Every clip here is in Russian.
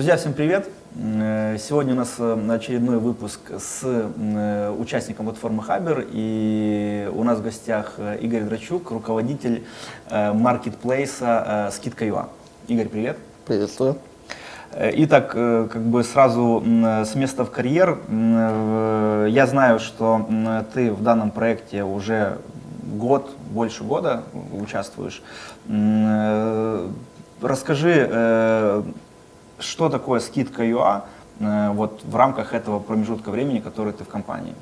Э, друзья, всем привет! Э, сегодня у нас э, очередной выпуск с участником платформы Хабер, и у нас в гостях Игорь Драчук, руководитель маркетплейса Скидка.ua. Игорь, привет! Приветствую! Итак, как бы сразу с места в карьер. Я знаю, что ты в данном проекте уже год, больше года участвуешь. Расскажи, что такое скидка ЮА э, вот в рамках этого промежутка времени, который ты в компании?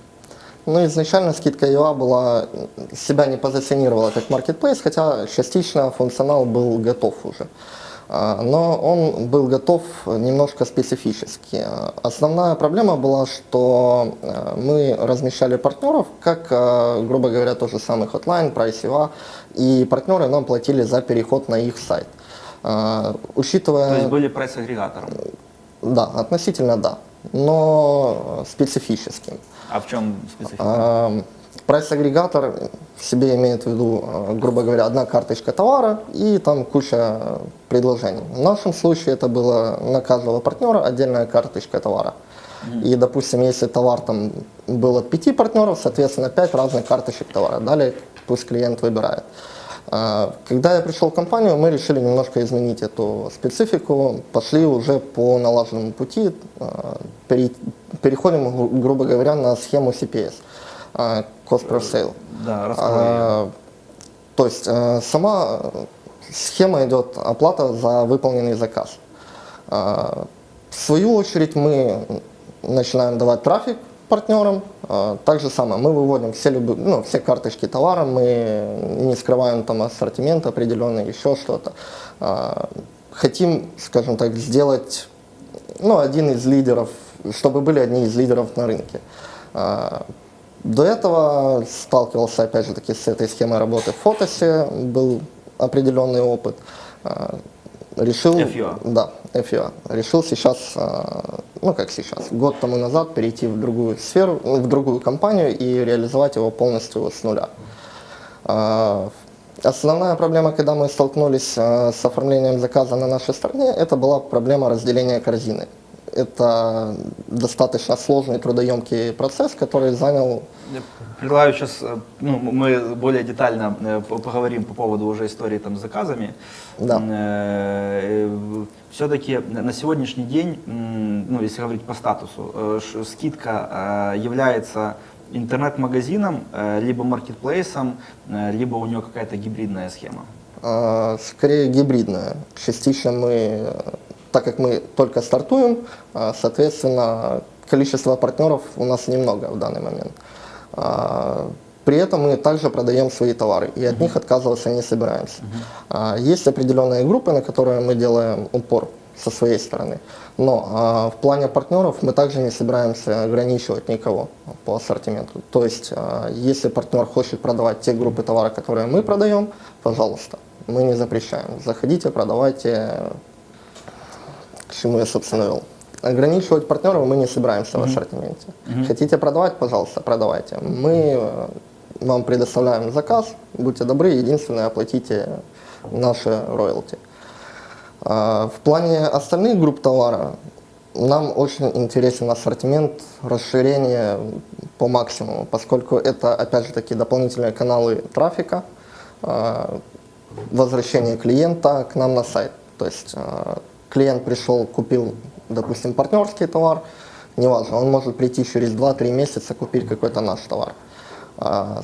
Ну, изначально скидка ЮА была, себя не позиционировала как marketplace, хотя частично функционал был готов уже. А, но он был готов немножко специфически. Основная проблема была, что э, мы размещали партнеров, как, э, грубо говоря, тот же самый Hotline, Price.ua, и партнеры нам платили за переход на их сайт. А, учитывая... То есть были прайс-агрегатором? Да, относительно да, но специфическим. А в чем специфика? А, прайс-агрегатор в себе имеет в виду, а, грубо говоря, одна карточка товара и там куча предложений. В нашем случае это было на каждого партнера отдельная карточка товара. И, допустим, если товар там был от пяти партнеров, соответственно, пять разных карточек товара. Далее пусть клиент выбирает. А, когда я пришел в компанию, мы решили немножко изменить эту специфику, пошли уже по налаженному пути, а, переходим, грубо говоря, на схему CPS, а, Cost per Sale. Да, То есть сама схема идет оплата за выполненный заказ. В свою очередь мы начинаем давать трафик партнерам. А, так же самое, мы выводим все, любые, ну, все карточки товара, мы не скрываем там ассортимент определенный, еще что-то. А, хотим, скажем так, сделать ну, один из лидеров, чтобы были одни из лидеров на рынке. А, до этого сталкивался, опять же таки, с этой схемой работы в Фотосе, был определенный опыт решил, FUA. Да, FUA. Решил сейчас, а, ну как сейчас, год тому назад перейти в другую сферу, в другую компанию и реализовать его полностью с нуля. А, основная проблема, когда мы столкнулись а, с оформлением заказа на нашей стороне, это была проблема разделения корзины. Это достаточно сложный трудоемкий процесс, который занял Предлагаю сейчас, э, ну, мы более детально э, поговорим по поводу уже истории там с заказами. Да. Э, Все-таки на сегодняшний день, ну, если говорить по статусу, скидка является интернет-магазином, либо маркетплейсом, либо у нее какая-то гибридная схема? А, скорее гибридная. Частично мы, так как мы только стартуем, а, соответственно, количество партнеров у нас немного в данный момент. А, при этом мы также продаем свои товары, и от uh -huh. них отказываться не собираемся. Uh -huh. Есть определенные группы, на которые мы делаем упор со своей стороны. Но а, в плане партнеров мы также не собираемся ограничивать никого по ассортименту. То есть, а, если партнер хочет продавать те группы товара, которые мы продаем, пожалуйста, мы не запрещаем. Заходите, продавайте, к чему я, собственно, вел. Ограничивать партнеров мы не собираемся mm -hmm. в ассортименте. Mm -hmm. Хотите продавать, пожалуйста, продавайте. Мы э, вам предоставляем заказ, будьте добры, единственное, оплатите наши роялти. В плане остальных групп товара нам очень интересен ассортимент, расширение по максимуму, поскольку это, опять же таки, дополнительные каналы трафика, возвращение клиента к нам на сайт. То есть клиент пришел, купил допустим, партнерский товар, неважно, он может прийти через 2-3 месяца купить какой-то наш товар. А,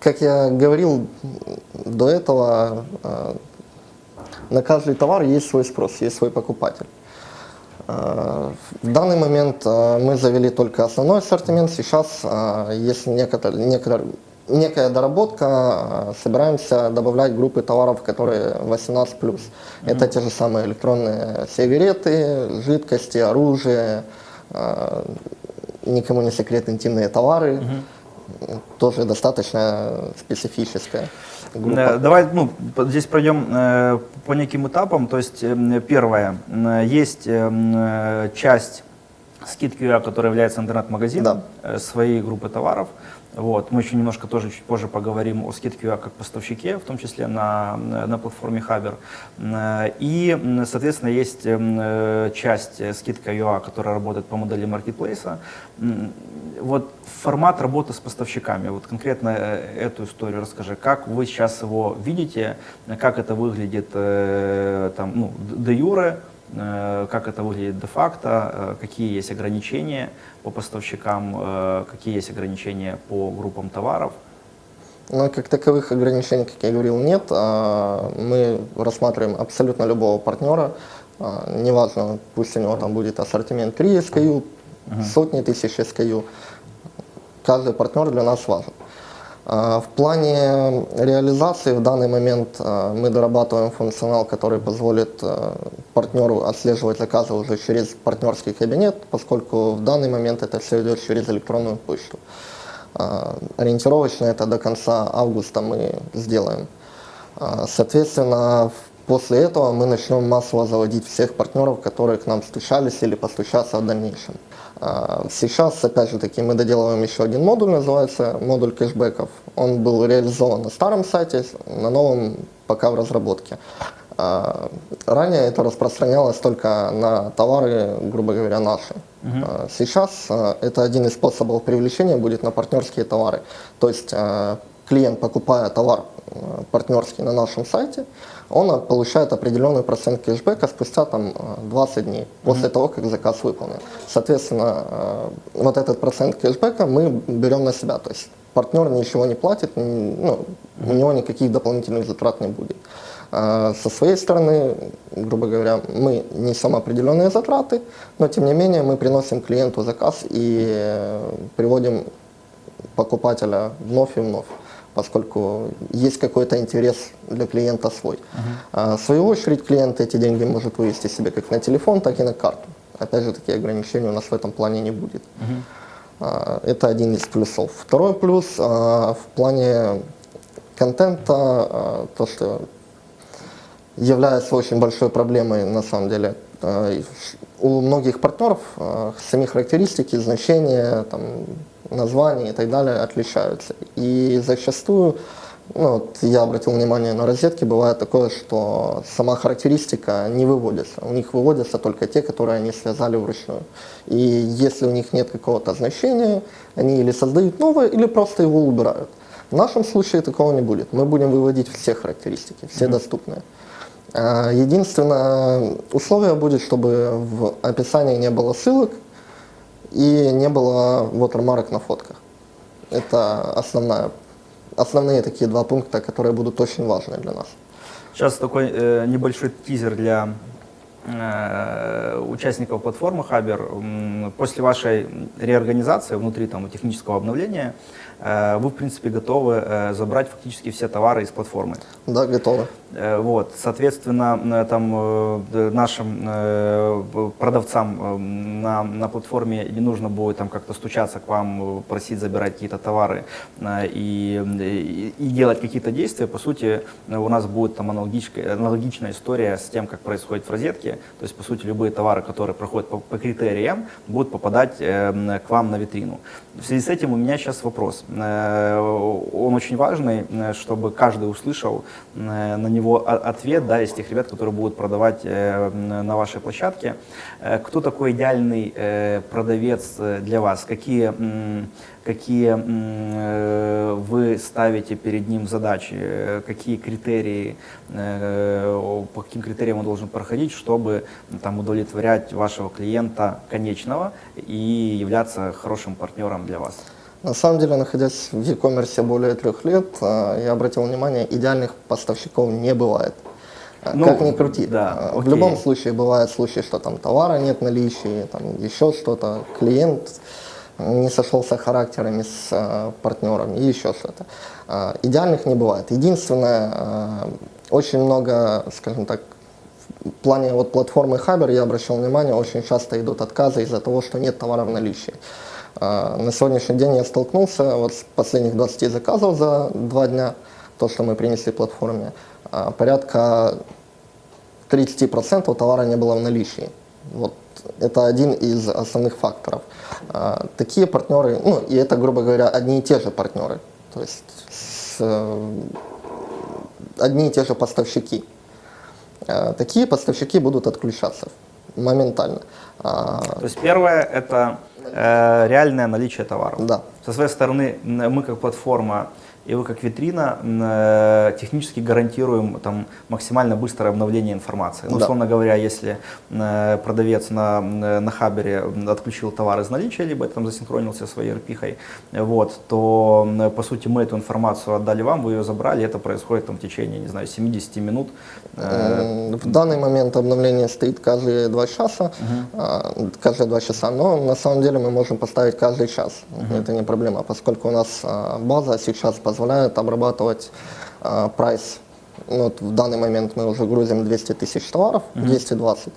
как я говорил до этого, а, на каждый товар есть свой спрос, есть свой покупатель. А, в данный момент мы завели только основной ассортимент, сейчас есть некоторые, некоторые некая доработка, э, собираемся добавлять группы товаров, которые 18+. Mm -hmm. Это те же самые электронные сигареты, жидкости, оружие, э, никому не секрет интимные товары. Mm -hmm. Тоже достаточно специфическая группа. Э, давай ну, здесь пройдем по неким этапам. То есть первое, есть часть Skid QA, который является интернет-магазином э, своей группы товаров. Вот. Мы еще немножко тоже чуть позже поговорим о Skid QA как поставщике, в том числе на, на платформе Хабер. Э, И, соответственно, есть э, часть Skid QA, которая работает по модели маркетплейса. Вот формат работы с поставщиками, вот конкретно э, эту историю расскажи. Как вы сейчас его видите, как это выглядит э, там, ну, де юре, Э, как это выглядит де-факто, э, какие есть ограничения по поставщикам, э, какие есть ограничения по группам товаров. Но как таковых ограничений, как я говорил, нет. А, Мы рассматриваем абсолютно любого партнера. А, Неважно, пусть у него там будет ассортимент 3 SKU, сотни тысяч SKU. Каждый партнер для нас важен. А, В плане реализации в данный момент а, мы дорабатываем функционал, который позволит а, партнеру отслеживать заказы уже через партнерский кабинет, поскольку в данный момент это все идет через электронную почту. Ориентировочно это до конца августа мы сделаем. Соответственно, после этого мы начнем массово заводить всех партнеров, которые к нам стучались или постучатся в дальнейшем. А, Сейчас, опять же таки, мы доделываем еще один модуль, называется модуль кэшбэков. Он был реализован на старом сайте, на новом пока в разработке. А, Ранее это распространялось только на товары, грубо говоря, наши. А, Сейчас а, это один из способов привлечения будет на партнерские товары. То есть клиент, покупая товар партнерский на нашем сайте, он получает определенный процент кэшбэка спустя там, а, 20 дней после того, как заказ выполнен. Соответственно, а, вот этот процент кэшбэка мы берем на себя. То есть партнер ничего не платит, ну, у него никаких дополнительных затрат не будет. А Со своей стороны, грубо говоря, мы несем определенные затраты, но тем не менее мы приносим клиенту заказ и э, приводим покупателя вновь и вновь, поскольку есть какой-то интерес для клиента свой. А В свою очередь клиент эти деньги может вывести себе как на телефон, так и на карту. Опять же, такие ограничения у нас в этом плане не будет. А, Это один из плюсов. Второй плюс а, в плане контента, то, что является очень большой проблемой на самом деле. У многих партнеров сами характеристики, значения, там, названия и так далее отличаются. И зачастую, ну, вот я обратил внимание на розетки, бывает такое, что сама характеристика не выводится. У них выводятся только те, которые они связали вручную. И если у них нет какого-то значения, они или создают новое, или просто его убирают. В нашем случае такого не будет. Мы будем выводить все характеристики, все доступные. А, Единственное условие будет, чтобы в описании не было ссылок и не было watermark на фотках. Это основная, основные такие два пункта, которые будут очень важны для нас. Сейчас такой э, небольшой тизер для э, участников платформы Хабер. После вашей реорганизации внутри там, технического обновления вы, в принципе, готовы э, забрать фактически все товары из платформы. Да, готовы. Э, Вот, соответственно, э, там э, нашим э, продавцам э, на, на платформе не нужно будет там как-то стучаться к вам, э, просить забирать какие-то товары э, и, и, и делать какие-то действия. По сути, э, у нас будет там аналогичная, аналогичная история с тем, как происходит в розетке. То есть, по сути, любые товары, которые проходят по, по критериям, будут попадать э, к вам на витрину. В связи с этим у меня сейчас вопрос. Э, Он очень важный, э, чтобы каждый услышал э, на него ответ да, из тех ребят, которые будут продавать на вашей площадке. Кто такой идеальный продавец для вас? Какие, какие вы ставите перед ним задачи? Какие критерии, по каким критериям он должен проходить, чтобы там, удовлетворять вашего клиента конечного и являться хорошим партнером для вас? На самом деле, находясь в e-commerce более трех лет, а, я обратил внимание, идеальных поставщиков не бывает. А, Ну, как ни крути. да, А, В окей. любом случае бывают случаи, что там товара нет наличии, там еще что-то, клиент не сошелся характерами с партнером и еще что-то. Идеальных не бывает. Единственное, очень много, скажем так, в плане вот платформы Хабер я обращал внимание, очень часто идут отказы из-за того, что нет товара в наличии. А, На сегодняшний день я столкнулся вот с последних 20 заказов за два дня, то, что мы принесли платформе, а, порядка 30% товара не было в наличии. Вот это один из основных факторов. А, Такие партнеры, ну и это, грубо говоря, одни и те же партнеры, то есть с, одни и те же поставщики. Такие поставщики будут отключаться моментально. А, То есть первое – это э, реальное наличие товаров. Да. Со своей стороны мы как платформа и вы как витрина э, технически гарантируем там, максимально быстрое обновление информации. Ну, Да. условно говоря, если э, продавец на, м, на хабере отключил товар из наличия, либо там засинхронился своей RP, вот, то по сути мы эту информацию отдали вам, вы ее забрали, это происходит там, в течение, не знаю, 70 минут. Э, В данный момент обновление стоит каждые два часа, а, каждые два часа, но на самом деле мы можем поставить каждый час. Это не проблема, поскольку у нас а, база сейчас позволяет обрабатывать а, прайс. Ну, вот в данный момент мы уже грузим 200 тысяч товаров, 220.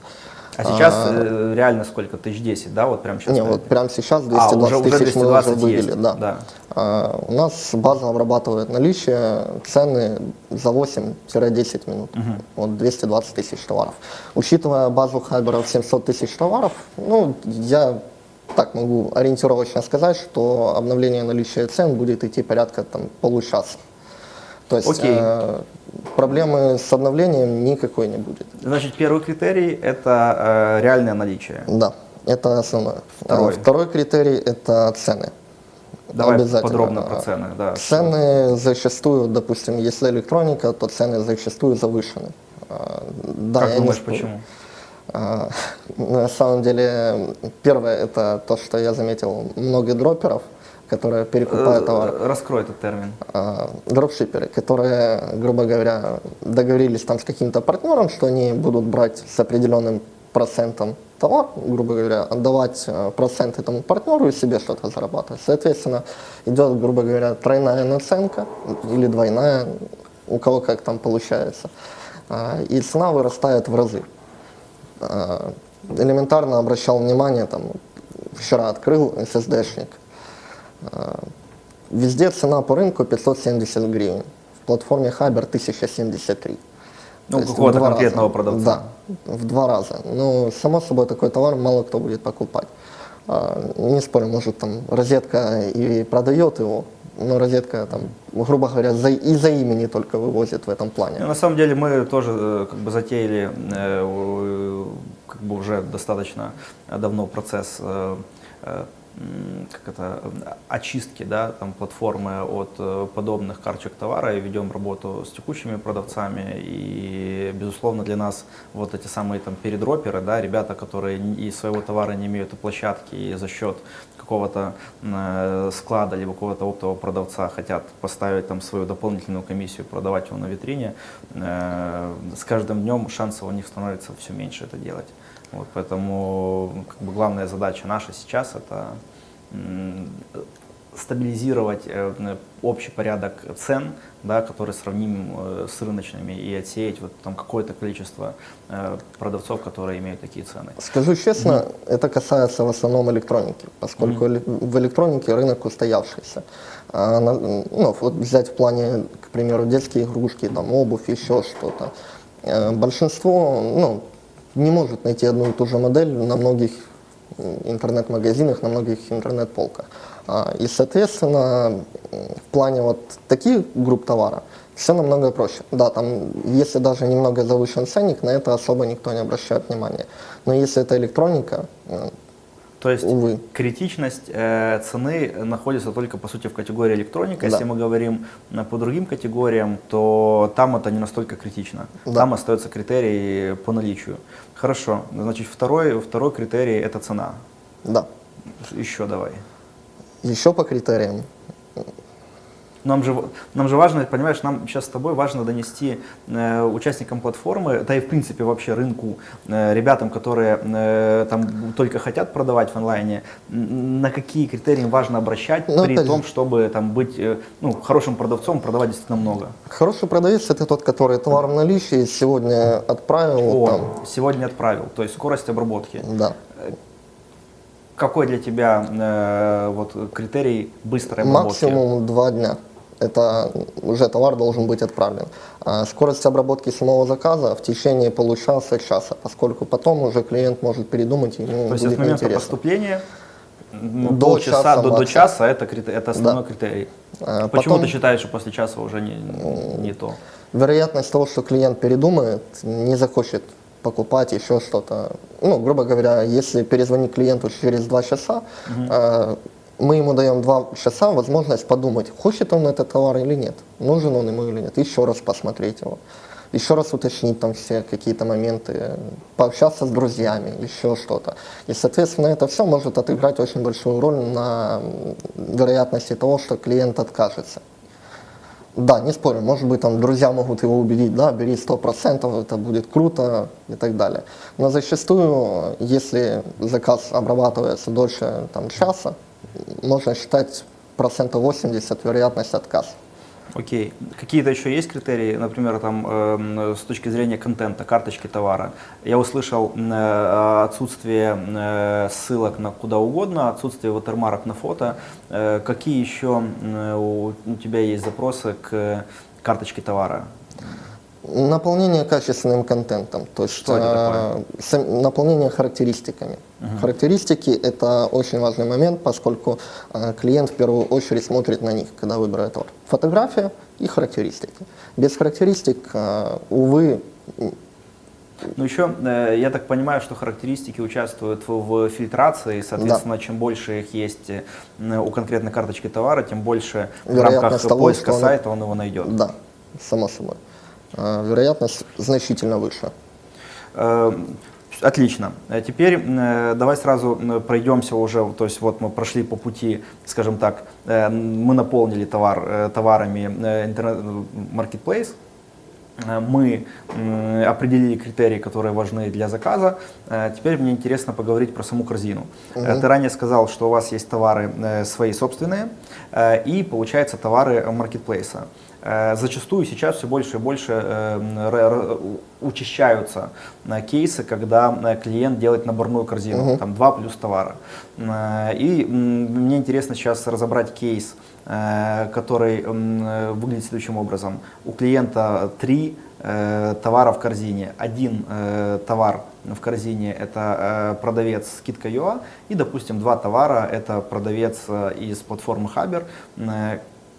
А сейчас э, реально сколько? Тысяч десять, да? Вот прямо сейчас? Не, вот прямо сейчас а, 220 уже, уже тысяч мы уже 220 вывели. есть. Да. да. А, у нас база обрабатывает наличие, цены за 8-10 минут. Вот 220 тысяч товаров. Учитывая базу хайберов 700 тысяч товаров, ну, я так могу ориентировочно сказать, что обновление наличия цен будет идти порядка там, получаса. То есть Окей. э, проблемы с обновлением никакой не будет. Значит, первый критерий – это э, реальное наличие. Да, это основное. Второй. А Второй критерий – это цены. Давай Обязательно. подробно про А, цены. Да. Цены зачастую, допустим, если электроника, то цены зачастую завышены. А, Да, как не думаешь, спорю. почему? А, На самом деле, первое это то, что я заметил, много дроперов, которые перекупают товар. Э, Раскрой этот термин. А, дропшиперы, которые, грубо говоря, договорились там с каким-то партнером, что они будут брать с определенным процентом товар, грубо говоря, отдавать э, процент этому партнеру и себе что-то зарабатывать. Соответственно, идет, грубо говоря, тройная наценка или двойная, у кого как там получается. А, И цена вырастает в разы. А, Элементарно обращал внимание, там, вчера открыл SSD-шник, Везде цена по рынку 570 гривен. В платформе Хабер 1073. Ну, какого-то конкретного раза. продавца. Да, в два раза. Ну, само собой, такой товар мало кто будет покупать. А, Не спорю, может, там розетка и продает его, но розетка, там, грубо говоря, за, из-за имени только вывозит в этом плане. Ну, На самом деле мы тоже э, как бы затеяли э, как бы уже достаточно давно процесс э, как это, э, очистки да, там, платформы от э, подобных карточек товара и ведем работу с текущими продавцами. И, безусловно, для нас вот эти самые там, передроперы, да, ребята, которые ни- и своего товара не имеют и площадки, и за счет какого-то э, склада либо какого-то оптового продавца хотят поставить там свою дополнительную комиссию, продавать его на витрине, с каждым днем шансов у них становится все меньше это делать. Вот, поэтому как бы, главная задача наша сейчас это стабилизировать э, общий порядок цен, да, который сравним э, с рыночными, и отсеять вот, там, какое-то количество э, продавцов, которые имеют такие цены. Скажу честно, это касается в основном электроники, поскольку эле- в электронике рынок устоявшийся. А ну, вот взять в плане, к примеру, детские игрушки, там, обувь, еще что-то. Большинство ну, не может найти одну и ту же модель на многих интернет-магазинах, на многих интернет-полках. А, И, соответственно, в плане вот таких групп товара все намного проще. Да, там, если даже немного завышен ценник, на это особо никто не обращает внимания. Но если это электроника, То есть увы. критичность э, цены находится только по сути в категории электроника. Да. Если мы говорим э, по другим категориям, то там это не настолько критично. Да. Там остается критерий по наличию. Хорошо. Значит, второй, второй критерий это цена. Да. Еще давай. Еще по критериям. Нам же, нам же важно, понимаешь, нам сейчас с тобой важно донести э, участникам платформы, да и в принципе вообще рынку, э, ребятам, которые э, там только хотят продавать в онлайне, на какие критерии важно обращать Ну, при опять том, чтобы там быть э, ну, хорошим продавцом, продавать действительно много. Хороший продавец это тот, который товар в наличии сегодня отправил. О, там, сегодня отправил, то есть скорость обработки. да. Какой для тебя э, вот критерий быстрой обработки? Максимум два дня. Это уже товар должен быть отправлен. А скорость обработки самого заказа в течение получаса-часа, поскольку потом уже клиент может передумать, ему То есть будет от момента неинтересно. поступления ну, До полчаса часа до, до максимум. часа это, это основной Да. критерий. А Почему потом- ты считаешь, что после часа уже не, не то? Вероятность того, что клиент передумает, не захочет покупать еще что-то. Ну, грубо говоря, если перезвонить клиенту через два часа, э, мы ему даем два часа возможность подумать, хочет он этот товар или нет, нужен он ему или нет, еще раз посмотреть его, еще раз уточнить там все какие-то моменты, пообщаться с друзьями, еще что-то. И, соответственно, это все может отыграть очень большую роль на вероятности того, что клиент откажется. Да, не спорю, может быть, там друзья могут его убедить, да, бери 100%, это будет круто и так далее. Но зачастую, если заказ обрабатывается дольше там, часа, можно считать процентов 80 вероятность отказа. Окей. Какие-то еще есть критерии, например, там, эм, с точки зрения контента, карточки товара? Я услышал э, отсутствие э, ссылок на куда угодно, отсутствие ватермарок на фото. Э, какие еще э, у, у тебя есть запросы к карточке товара? Наполнение качественным контентом, то есть Что э, наполнение характеристиками. Характеристики это очень важный момент, поскольку э, клиент в первую очередь смотрит на них, когда выбирает товар. Фотография и характеристики. Без характеристик, э, увы, Ну еще, э, я так понимаю, что характеристики участвуют в, в фильтрации, соответственно, чем больше их есть э, у конкретной карточки товара, тем больше в Вероятность рамках того, поиска он- сайта он его найдет. да, само собой. Э, вероятность значительно выше. Э, Отлично. Э, Теперь э, давай сразу пройдемся уже, то есть вот мы прошли по пути, скажем так, мы наполнили товар товарами интернет-маркетплейс, мы определили критерии, которые важны для заказа. Теперь мне интересно поговорить про саму корзину. Э, Ты ранее сказал, что у вас есть товары свои собственные и, получается, товары маркетплейса. Э, Зачастую сейчас все больше и больше э, учащаются э, кейсы, когда клиент делает наборную корзину, там два плюс товара. И мне интересно сейчас разобрать кейс, который выглядит следующим образом. У клиента три товара в корзине. Один э, товар в корзине это э, продавец скидка.ua и, допустим, два товара это продавец э, из платформы Хабер.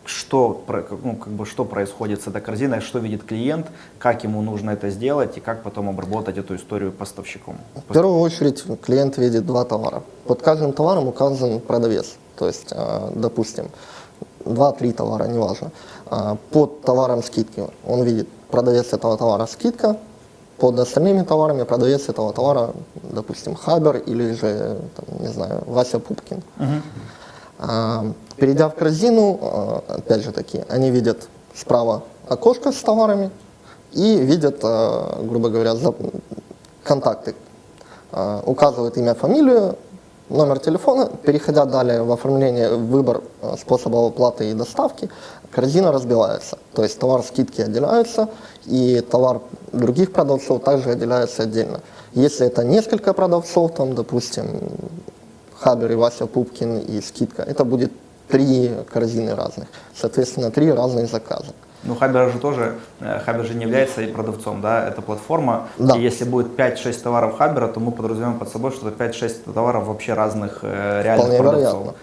Э, Что, ну, как бы, что происходит с этой корзиной, что видит клиент, как ему нужно это сделать и как потом обработать эту историю поставщиком. В первую очередь клиент видит два товара. Под каждым товаром указан продавец. То есть, э, допустим, два-три товара, неважно. А, Под товаром скидки он видит продавец этого товара скидка, под остальными товарами продавец этого товара, допустим, Хабер или же, там, не знаю, Вася Пупкин. А, Перейдя в корзину, а, опять же таки, они видят справа окошко с товарами и видят, а, грубо говоря, контакты. А, Указывают имя, фамилию, номер телефона. Переходя далее в оформление, выбор способа оплаты и доставки, корзина разбивается. То есть товар скидки отделяются, и товар других продавцов также отделяется отдельно. Если это несколько продавцов, там, допустим, Хабер и Вася Пупкин и скидка, это будет три корзины разных. Соответственно, три разных заказа. Ну, Хабер же тоже, э, Хабер же не является и продавцом, да, это платформа. Да. И если будет 5-6 товаров Хабера, то мы подразумеваем под собой, что это 5-6 товаров вообще разных э, реальных Вполне продавцов. вероятно.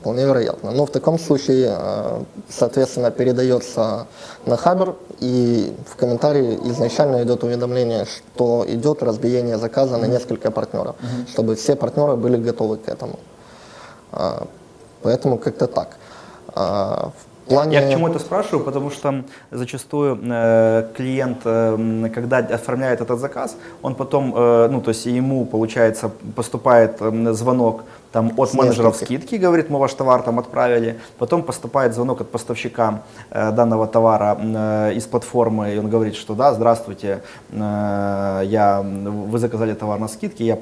Вполне вероятно. Но в таком случае, э, соответственно, передается на Хабер, и в комментарии изначально идет уведомление, что идет разбиение заказа на несколько партнеров, чтобы все партнеры были готовы к этому. Поэтому как-то так. А, плане... Я к чему это спрашиваю, потому что зачастую э, клиент, э, когда оформляет этот заказ, он потом, э, ну, то есть ему, получается, поступает м, звонок там, от менеджеров скидки, говорит, мы ваш товар там отправили, потом поступает звонок от поставщика э, данного товара э, из платформы, и он говорит, что да, здравствуйте, э, я, вы заказали товар на скидке, я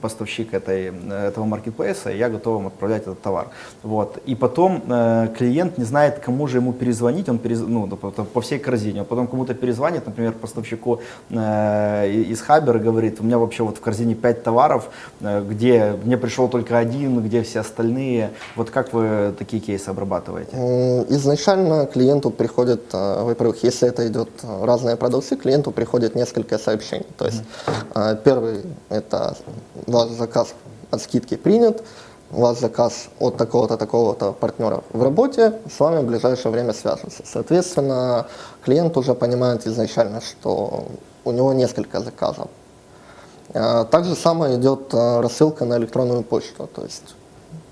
поставщик этой, этого маркетплейса, и я готов вам отправлять этот товар. Вот. И потом э, клиент не знает, кому же ему перезвонить, он перез... ну, по, по всей корзине, а потом кому-то перезвонит, например, поставщику э, из Хабера говорит, у меня вообще вот в корзине 5 товаров, э, где мне пришел только один, где все остальные. Вот как вы такие кейсы обрабатываете? Изначально клиенту приходит, э, во-первых, если это идет э, разные продукции, клиенту приходит несколько сообщений. То есть mm-hmm. первый это ваш заказ от скидки принят, у вас заказ от такого-то, такого-то партнера в работе, с вами в ближайшее время свяжутся. Соответственно, клиент уже понимает изначально, что у него несколько заказов. А, также самое идет а, рассылка на электронную почту, то есть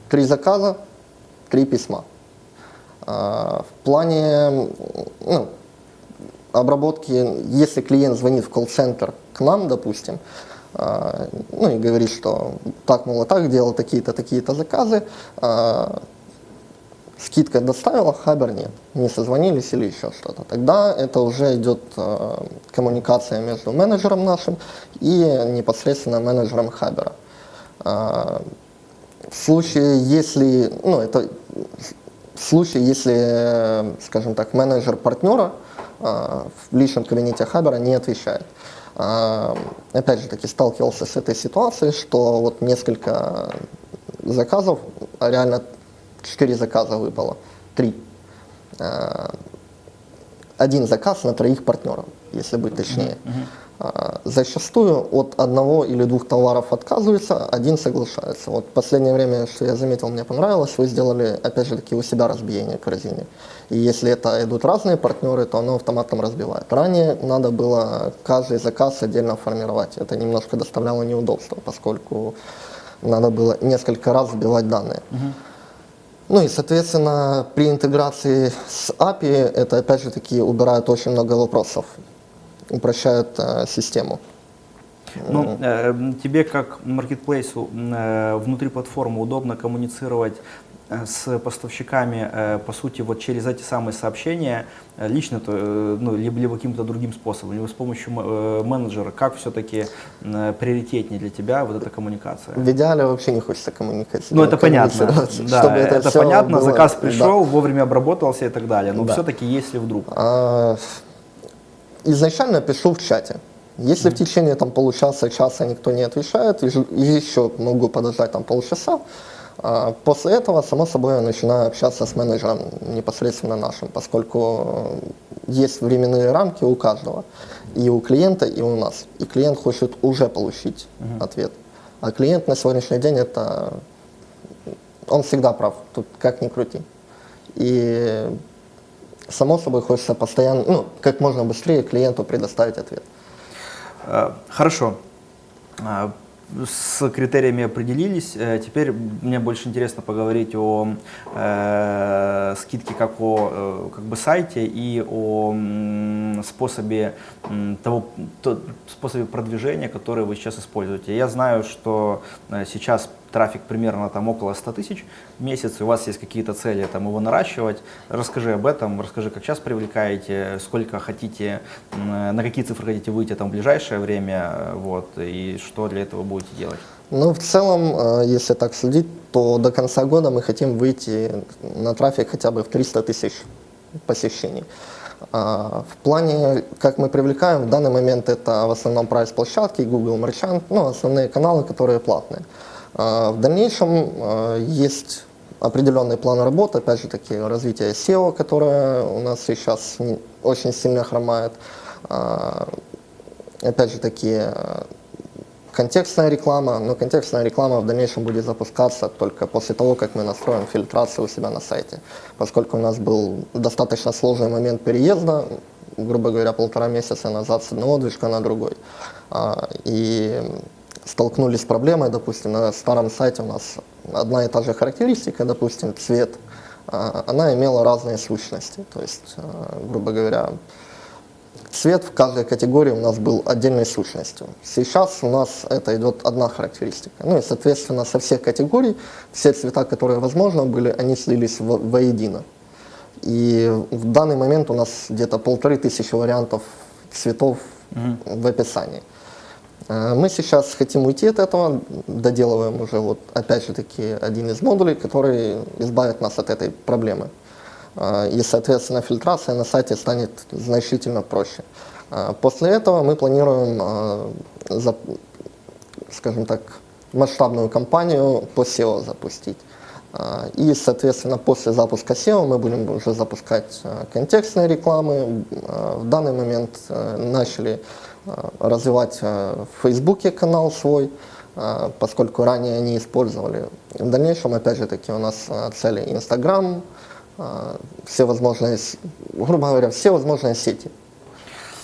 три заказа, три письма. А, в плане ну, обработки, если клиент звонит в колл-центр к нам, допустим, ну и говорит, что так, мол, так, делал такие-то, такие-то заказы, скидка доставила, хабер нет, не созвонились или еще что-то. Тогда это уже идет а, коммуникация между менеджером нашим и непосредственно менеджером хабера. В случае, если, ну, это в случае, если, скажем так, менеджер партнера в личном кабинете хабера не отвечает. А, опять же таки сталкивался с этой ситуацией, что вот несколько заказов, а реально 4 заказа выпало, 3. А, один заказ на троих партнеров, если быть точнее. А, зачастую от одного или двух товаров отказываются, один соглашается. Вот последнее время, что я заметил, мне понравилось, вы сделали, опять же таки, у себя разбиение корзины. И если это идут разные партнеры, то оно автоматом разбивает. Ранее надо было каждый заказ отдельно формировать. Это немножко доставляло неудобства, поскольку надо было несколько раз вбивать данные. Uh-huh. Ну и, соответственно, при интеграции с API это, опять же таки, убирает очень много вопросов упрощают э, систему. Ну, э, тебе как маркетплейсу э, внутри платформы удобно коммуницировать с поставщиками, э, по сути, вот через эти самые сообщения, э, лично, ну, либо, либо каким-то другим способом, либо с помощью менеджера, как все-таки приоритетнее для тебя вот эта коммуникация? В идеале вообще не хочется коммуникации. Ну, это понятно, да, чтобы это, это понятно, было, заказ пришел, да. вовремя обработался и так далее, но да. все-таки если вдруг... А, изначально пишу в чате. Если mm-hmm. в течение там, получаса, часа никто не отвечает, еще могу подождать там полчаса, после этого, само собой, я начинаю общаться с менеджером непосредственно нашим, поскольку есть временные рамки у каждого, и у клиента, и у нас. И клиент хочет уже получить uh-huh. ответ. А клиент на сегодняшний день это... Он всегда прав, тут как ни крути. И само собой хочется постоянно, ну, как можно быстрее клиенту предоставить ответ. Э, хорошо. Э, с критериями определились. Э, теперь мне больше интересно поговорить о э, скидке как о как бы сайте и о способе того то, способе продвижения, который вы сейчас используете. Я знаю, что сейчас трафик примерно там около 100 тысяч в месяц, у вас есть какие-то цели там его наращивать. Расскажи об этом, расскажи, как сейчас привлекаете, сколько хотите, на какие цифры хотите выйти там в ближайшее время, вот, и что для этого будете делать. Ну, в целом, э, если так судить, то до конца года мы хотим выйти на трафик хотя бы в 300 тысяч посещений. А, в плане, как мы привлекаем, в данный момент это в основном прайс-площадки, Google Merchant, ну, основные каналы, которые платные. А, в дальнейшем а, есть определенный план работы, опять же таки развитие SEO, которое у нас сейчас очень сильно хромает. А, опять же таки контекстная реклама, но контекстная реклама в дальнейшем будет запускаться только после того, как мы настроим фильтрацию у себя на сайте. Поскольку у нас был достаточно сложный момент переезда, грубо говоря, полтора месяца назад с одного движка на другой. И столкнулись с проблемой, допустим, на старом сайте у нас одна и та же характеристика, допустим, цвет, а, она имела разные сущности. То есть, а, грубо говоря, цвет в каждой категории у нас был отдельной сущностью. Сейчас у нас это идет одна характеристика. Ну и, соответственно, со всех категорий, все цвета, которые возможно были, они слились в, воедино. И в данный момент у нас где-то полторы тысячи вариантов цветов mm-hmm. в описании. Э, мы сейчас хотим уйти от этого, доделываем уже вот опять же таки один из модулей, который избавит нас от этой проблемы. э, и, соответственно, фильтрация на сайте станет значительно проще. Э, После этого мы планируем, скажем так, масштабную кампанию по SEO запустить. А, И, соответственно, после запуска SEO мы будем уже запускать а, контекстные рекламы. А, В данный момент а, начали а, развивать а, в Фейсбуке канал свой, а, поскольку ранее не использовали. В дальнейшем, опять же таки, у нас цели Инстаграм, все возможные, грубо говоря, все возможные сети.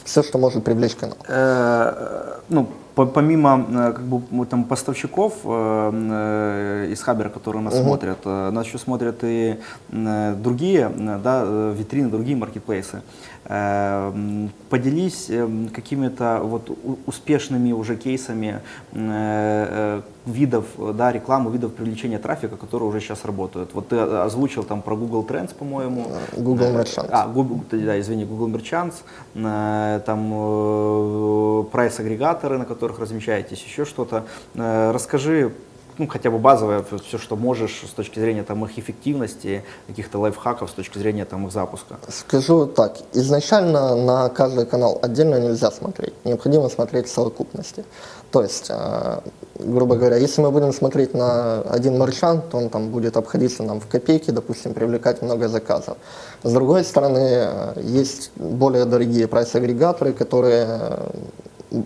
Все, что может привлечь канал. Э, ну, помимо э, как бы, там, поставщиков э, э, из Хабера, которые нас смотрят, э, нас еще смотрят и э, другие да, витрины, другие маркетплейсы. Поделись какими-то вот успешными уже кейсами видов э, да, рекламы, видов привлечения трафика, которые уже сейчас работают. Вот ты э, озвучил там про Google Trends, по-моему. Google Э, Merchants. А, Google, да, извини, Google Merchants, там прайс-агрегаторы, на которых размещаетесь, еще что-то. Расскажи, ну, хотя бы базовое, все, что можешь с точки зрения там, их эффективности, каких-то лайфхаков с точки зрения там, их запуска. Скажу так, изначально на каждый канал отдельно нельзя смотреть, необходимо смотреть в совокупности. То есть, э, грубо говоря, если мы будем смотреть на один маршант, то он там будет обходиться нам в копейки, допустим, привлекать много заказов. С другой стороны, э, есть более дорогие прайс-агрегаторы, которые э,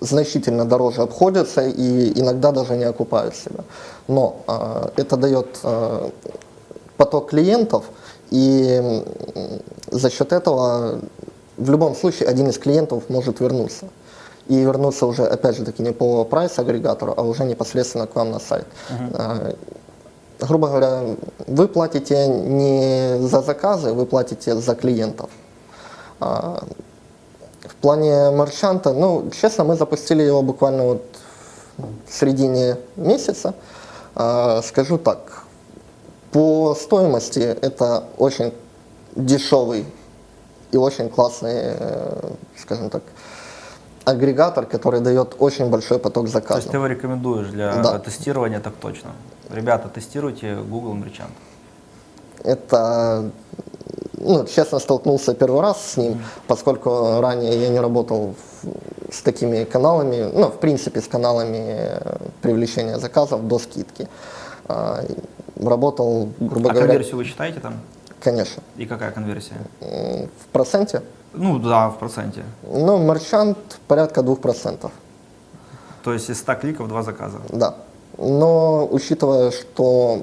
значительно дороже обходятся и иногда даже не окупают себя. Но э, это дает э, поток клиентов, и м, за счет этого в любом случае один из клиентов может вернуться. И вернуться уже, опять же таки, не по прайс-агрегатору, а уже непосредственно к вам на сайт. Э, грубо говоря, вы платите не за заказы, вы платите за клиентов. А, в плане маршанта, ну, честно, мы запустили его буквально вот в середине месяца. А, скажу так, по стоимости это очень дешевый и очень классный, э, скажем так, агрегатор, который дает очень большой поток То есть заказов. ты его рекомендуешь для Да. тестирования, так точно. Ребята, тестируйте Google Merchant. Это, ну, честно, столкнулся первый раз с ним, поскольку ранее я не работал в- с такими каналами, ну, в принципе, с каналами э, привлечения заказов до скидки. А, Работал, грубо А говоря, конверсию вы считаете там? Конечно, И какая конверсия? в проценте. Ну да, в проценте. Ну, маршант порядка 2%, То есть из 100 кликов два заказа. да. Но учитывая, что,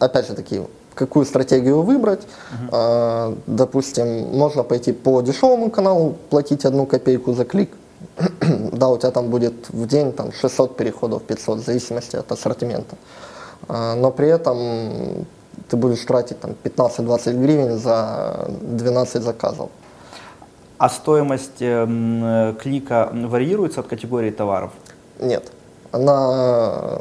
опять же таки, какую стратегию выбрать, а, допустим, можно пойти по дешевому каналу, платить одну копейку за клик, да, у тебя там будет в день там 600 переходов, 500, в зависимости от ассортимента. А, но при этом ты будешь тратить там 15-20 гривен за 12 заказов. А стоимость эм, э, клика варьируется от категории товаров? Нет. Она,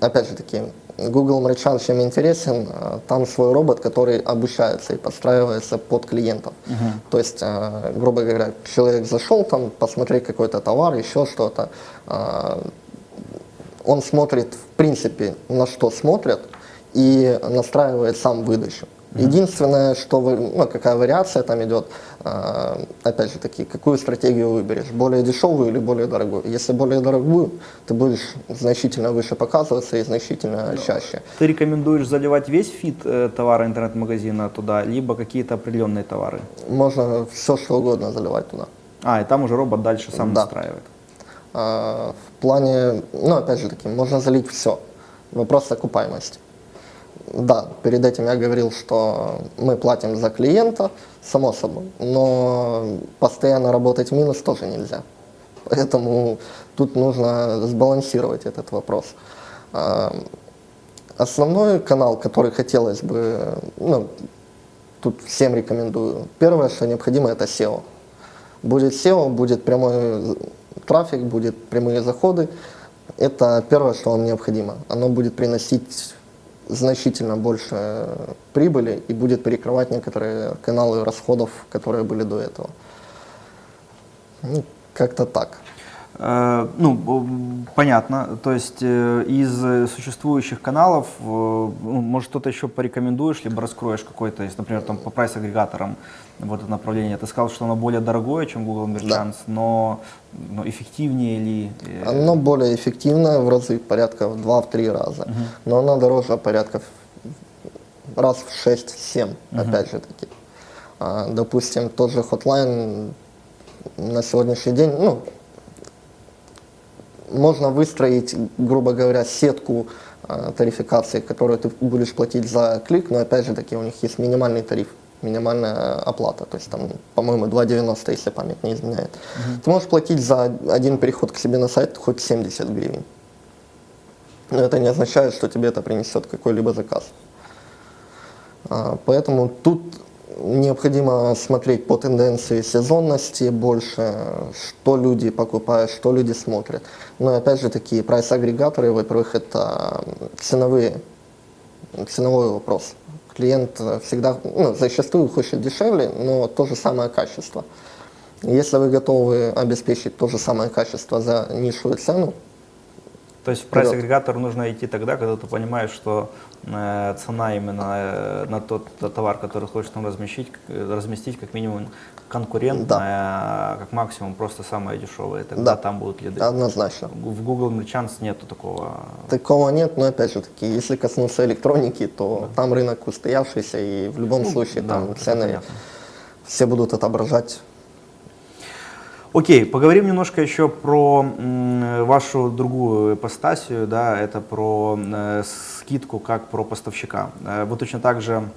опять же таки, Google Merchant чем интересен, а, там свой робот, который обучается и подстраивается под клиентов. То есть, грубо говоря, человек зашел там посмотреть какой-то товар, еще что-то, он смотрит, в принципе, на что смотрят и настраивает сам выдачу. Единственное, что вы, ну, какая вариация там идет, а, опять же таки, какую стратегию выберешь, более дешевую или более дорогую. Если более дорогую, ты будешь значительно выше показываться и значительно чаще. Ты рекомендуешь заливать весь фит э, товара интернет-магазина туда, либо какие-то определенные товары? Можно все, что угодно заливать туда. А, и там уже робот дальше сам Да. настраивает. А, В плане, ну, опять же таки, можно залить все. Вопрос окупаемости. Да, перед этим я говорил, что мы платим за клиента, само собой, но постоянно работать в минус тоже нельзя. Поэтому тут нужно сбалансировать этот вопрос. А, Основной канал, который хотелось бы, ну, тут всем рекомендую. Первое, что необходимо, это SEO. Будет SEO, будет прямой трафик, будет прямые заходы. Это первое, что вам необходимо. Оно будет приносить значительно больше прибыли и будет перекрывать некоторые каналы расходов, которые были до этого. Ну, как-то так. Э, Ну, понятно. То есть э, из существующих каналов, э, ну, может, что-то еще порекомендуешь, либо раскроешь какой-то, если, например, там по прайс-агрегаторам вот это направление. Ты сказал, что оно более дорогое, чем Google Merchants, но, но эффективнее ли? Оно более эффективное в разы, порядка в 2-3 раза. Но оно дороже порядка в- раз в 6-7, опять же таки. А, допустим, тот же Hotline на сегодняшний день, ну, можно выстроить, грубо говоря, сетку а, тарификации, которую ты будешь платить за клик, но опять же таки у них есть минимальный тариф, минимальная оплата, то есть там, по-моему, 2,90, если память не изменяет. Ты можешь платить за один переход к себе на сайт хоть 70 гривен. Но это не означает, что тебе это принесет какой-либо заказ. А, Поэтому тут необходимо смотреть по тенденции сезонности больше, что люди покупают, что люди смотрят. Но опять же такие прайс-агрегаторы, во-первых, это ценовые, ценовой вопрос. Клиент всегда, ну, зачастую хочет дешевле, но то же самое качество. Если вы готовы обеспечить то же самое качество за низшую цену, То есть в прайс-агрегатор нужно идти тогда, когда ты понимаешь, что э, цена именно э, на тот товар, который хочешь там разместить, э, разместить как минимум конкурентная, а как максимум просто самая дешевая. Тогда Да. там будут лиды. однозначно. В Google Merchants нету такого. Такого нет, но опять же таки, если коснуться электроники, то там рынок устоявшийся, и в любом случае Ну, да, там цены понятно. все будут отображать. Окей, поговорим немножко еще про вашу другую ипостасию, да, это про э, скидку как про поставщика. Э, Вы точно так же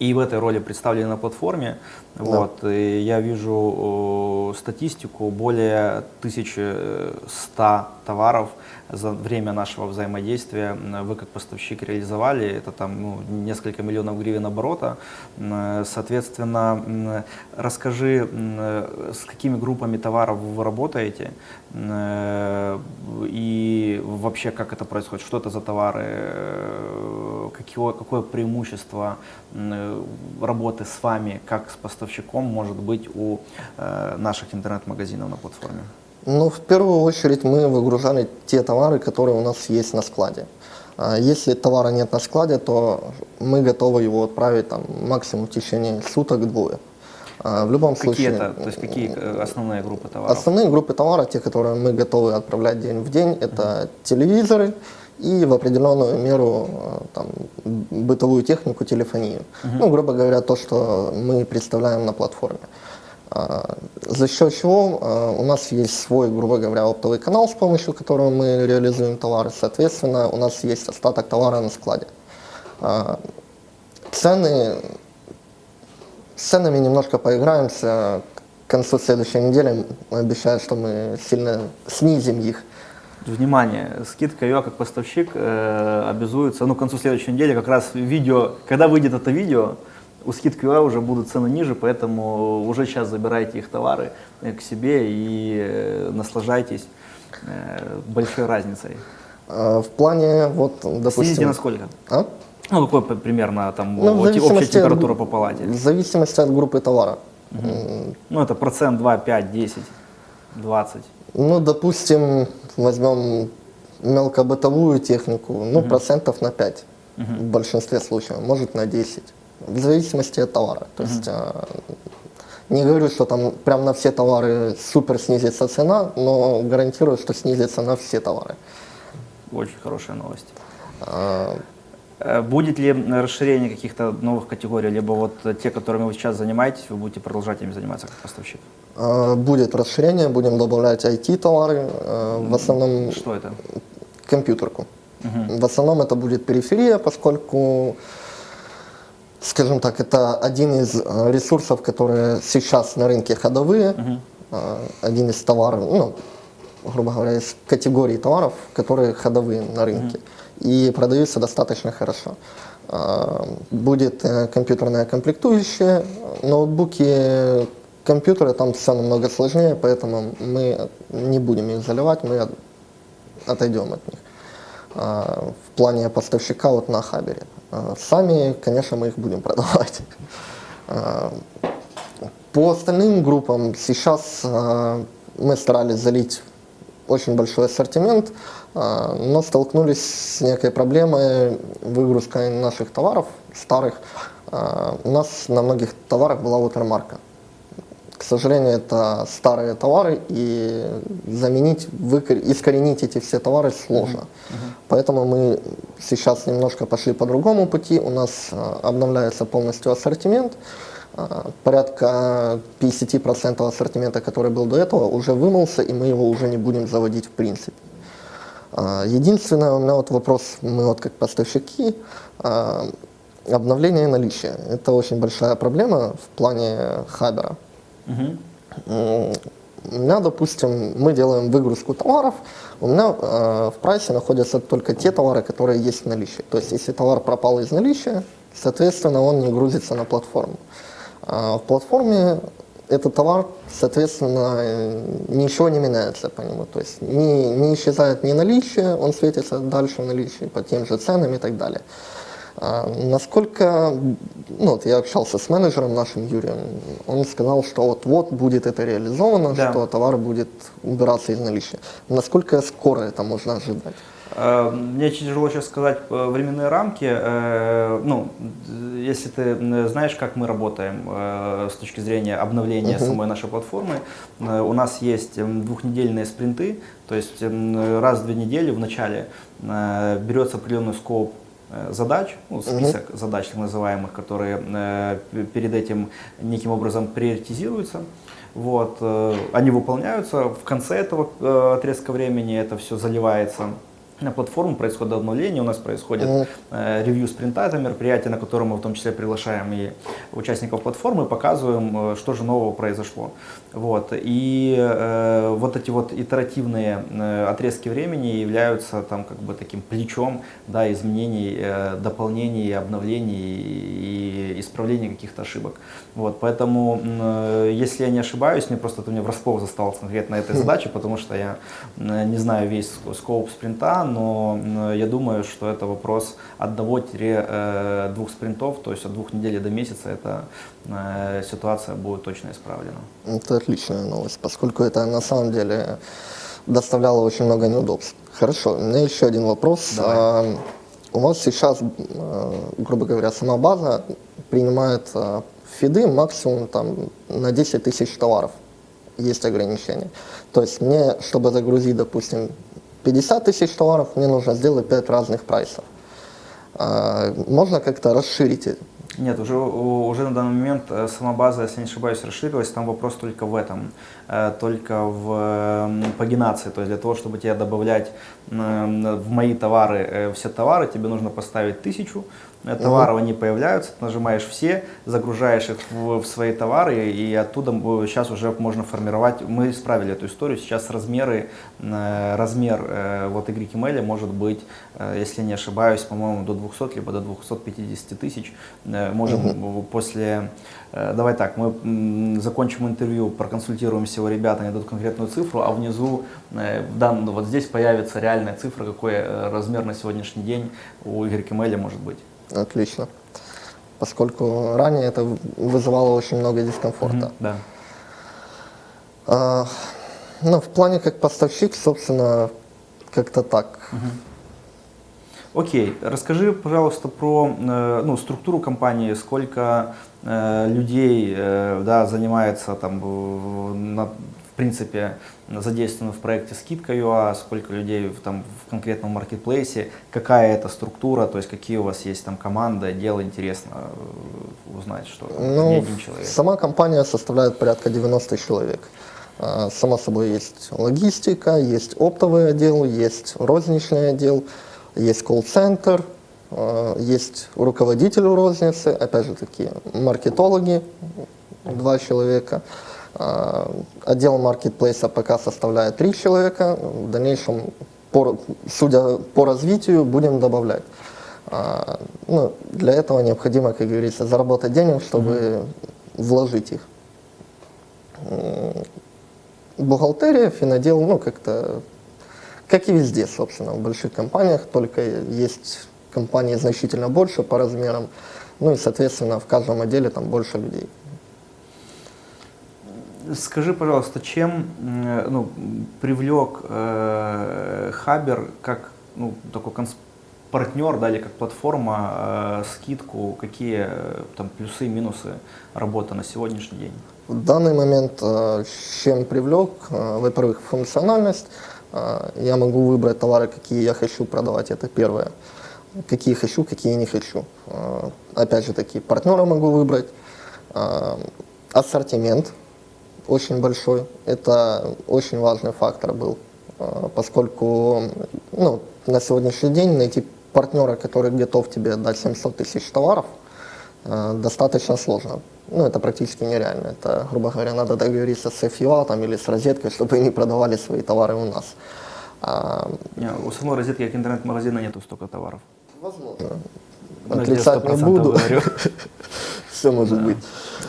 и в этой роли представлены на платформе. Вот, и я вижу э, статистику, более 1100 товаров за время нашего взаимодействия вы как поставщик реализовали. Это там ну, несколько миллионов гривен оборота. Соответственно, расскажи, с какими группами товаров вы работаете э, и вообще как это происходит, что это за товары, э, какое, какое преимущество э, работы с вами как с поставщиком может быть у наших интернет-магазинов на платформе? Ну, в первую очередь мы выгружали те товары, которые у нас есть на складе. А Если товара нет на складе, то мы готовы его отправить там, максимум в течение суток-двое. А В любом Какие случае, это, то есть какие э, основные группы товаров? Основные группы товара, те, которые мы готовы отправлять день в день, это телевизоры и в определенную меру э, там, бытовую технику, телефонию. Ну, грубо говоря, то, что мы представляем на платформе. За счет чего а, у нас есть свой, грубо говоря, оптовый канал, с помощью которого мы реализуем товары. Соответственно, у нас есть остаток товара на складе. А, Цены с ценами немножко поиграемся. К концу следующей недели обещаю, что мы сильно снизим их. Внимание, скидка ее как поставщик э, обязуется, ну, к концу следующей недели как раз видео, когда выйдет это видео, у скидки ЮА уже будут цены ниже, поэтому уже сейчас забирайте их товары э, к себе и э, наслаждайтесь э, большой разницей. А, В плане, вот, Снизите допустим... на сколько? А? Ну, какой примерно там Ну, общая от температура гу- по палате? В зависимости от группы товара. М, Ну, это процент 2, 5, 10, 20. Ну, допустим, возьмем мелкобытовую технику, ну, процентов на 5 в большинстве случаев, может на 10, в зависимости от товара. То есть а, не говорю, что там прям на все товары супер снизится цена, но гарантирую, что снизится на все товары. Очень хорошая новость. А, Э, Будет ли расширение каких-то новых категорий, либо вот э, те, которыми вы сейчас занимаетесь, вы будете продолжать ими заниматься как поставщик? а, Будет расширение, будем добавлять IT-товары, а, в основном Что это? компьютерку. В основном это будет периферия, поскольку, скажем так, это один из э, ресурсов, которые сейчас на рынке ходовые, э, один из товаров, ну, грубо говоря, из категорий товаров, которые ходовые на рынке. И продаются достаточно хорошо. Э, Будет компьютерная комплектующая, ноутбуки, компьютеры, там все намного сложнее, поэтому мы не будем их заливать, мы от- отойдем от них. В плане поставщика вот на Хабере. А, Сами, конечно, мы их будем продавать. А, По остальным группам сейчас а, мы старались залить очень большой ассортимент, но столкнулись с некой проблемой выгрузкой наших товаров, старых. У нас на многих товарах была watermark. К сожалению, это старые товары, и заменить, выкор- искоренить эти все товары сложно. Поэтому мы сейчас немножко пошли по другому пути. У нас а, обновляется полностью ассортимент. А, Порядка 50% ассортимента, который был до этого, уже вымылся, и мы его уже не будем заводить в принципе. А, Единственное, у меня вот вопрос, мы вот как поставщики, обновление наличия. Это очень большая проблема в плане хабера. У меня, допустим, мы делаем выгрузку товаров, у меня э, в прайсе находятся только те товары, которые есть в наличии. То есть, если товар пропал из наличия, соответственно, он не грузится на платформу. А в платформе этот товар, соответственно, ничего не меняется по нему. То есть, не, не исчезает ни наличие, он светится дальше в наличии по тем же ценам и так далее. А, Насколько, ну, вот я общался с менеджером нашим Юрием, он сказал, что вот-вот будет это реализовано, Да. что товар будет убираться из наличия. Насколько скоро это можно ожидать? Э, Мне тяжело сейчас сказать э, временные рамки. Э, Ну, если ты знаешь, как мы работаем с точки зрения обновления самой нашей платформы, у нас есть двухнедельные спринты, то есть раз в две недели в начале берется определенный скоп задач, ну, список задач так называемых, которые э, перед этим неким образом приоритизируются. Вот, э, они выполняются. В конце этого э, отрезка времени это все заливается на платформу, происходит обновление, у нас происходит Мгм. э, ревью спринта, это мероприятие, на котором мы в том числе приглашаем и участников платформы, показываем, э, что же нового произошло. Вот. И э, вот эти вот итеративные э, отрезки времени являются там как бы таким плечом да, изменений, э, дополнений, обновлений и исправления каких-то ошибок. Вот. Поэтому, э, если я не ошибаюсь, мне просто ты меня врасплох застал конкретно этой задачей, потому что я м, не знаю весь ск- скоп спринта, но м, я думаю, что это вопрос одного-двух спринтов, то есть от двух недель до месяца эта э, ситуация будет точно исправлена. Это отличная новость, поскольку это на самом деле доставляло очень много неудобств. Хорошо, у меня еще один вопрос. Давай. А, У вас сейчас, э, грубо говоря, сама база принимает э, фиды максимум там, на 10 тысяч товаров. Есть ограничения. То есть мне, чтобы загрузить, допустим, 50 тысяч товаров, мне нужно сделать 5 разных прайсов. А, Можно как-то расширить? Нет, уже, уже на данный момент э, сама база, если не ошибаюсь, расширилась. Там вопрос только в этом, э, только в м, пагинации. То есть для того, чтобы тебе добавлять м, в мои товары э, все товары, тебе нужно поставить тысячу товаров, они появляются, ты нажимаешь все, загружаешь их в, в свои товары, и оттуда сейчас уже можно формировать. Мы исправили эту историю. Сейчас размеры, э, размер э, вот YML может быть, э, если не ошибаюсь, по-моему, до 200 либо до 250 тысяч. Можем в- после, давай так, мы закончим интервью, проконсультируемся у ребят, они дадут конкретную цифру, а внизу, в дан- вот здесь появится реальная цифра, какой размер на сегодняшний день у YML может быть. Отлично. Поскольку ранее это вызывало очень много дискомфорта. Мгм, Да. А, ну, в плане как поставщик, собственно, как-то так. Окей, расскажи, пожалуйста, про э, ну, структуру компании, сколько э, людей э, да, занимается там, на- в принципе, задействовано в проекте скидка ЮА, сколько людей в, там, в конкретном маркетплейсе, какая это структура, то есть какие у вас есть там команда, отделы, интересно э, узнать, что там не Ну, один человек. сама компания составляет порядка 90 человек. А, Само собой есть логистика, есть оптовый отдел, есть розничный отдел, есть колл-центр, а, есть руководитель розницы, опять же таки маркетологи, два человека. А, Отдел маркетплейса пока составляет три человека. В дальнейшем, по, судя по развитию, будем добавлять. А, Ну, для этого необходимо, как говорится, заработать денег, чтобы вложить их. Бухгалтерия, финодел, ну, как-то, как и везде, собственно, в больших компаниях, только есть компании значительно больше по размерам, ну и, соответственно, в каждом отделе там больше людей. Скажи, пожалуйста, чем м, ну, привлек э, Хабер как ну, такой партнер, да, или как платформа, э, скидку, какие э, там плюсы и минусы работы на сегодняшний день? В данный момент, э, чем привлек, э, во-первых, функциональность. Э, Я могу выбрать товары, какие я хочу продавать, это первое. Какие хочу, какие не хочу. Э, Опять же таки, партнера могу выбрать. Э, Ассортимент очень большой. Это очень важный фактор был, э, поскольку ну, на сегодняшний день найти партнера, который готов тебе дать 700 тысяч товаров, э, достаточно сложно. Ну, это практически нереально. Это, грубо говоря, надо договориться с FUA там, или с розеткой, чтобы они продавали свои товары у нас. А, Не, у самой розетки, как интернет-магазина, нету столько товаров. возможно. Ну, Отрицать не 100% буду. Все может быть.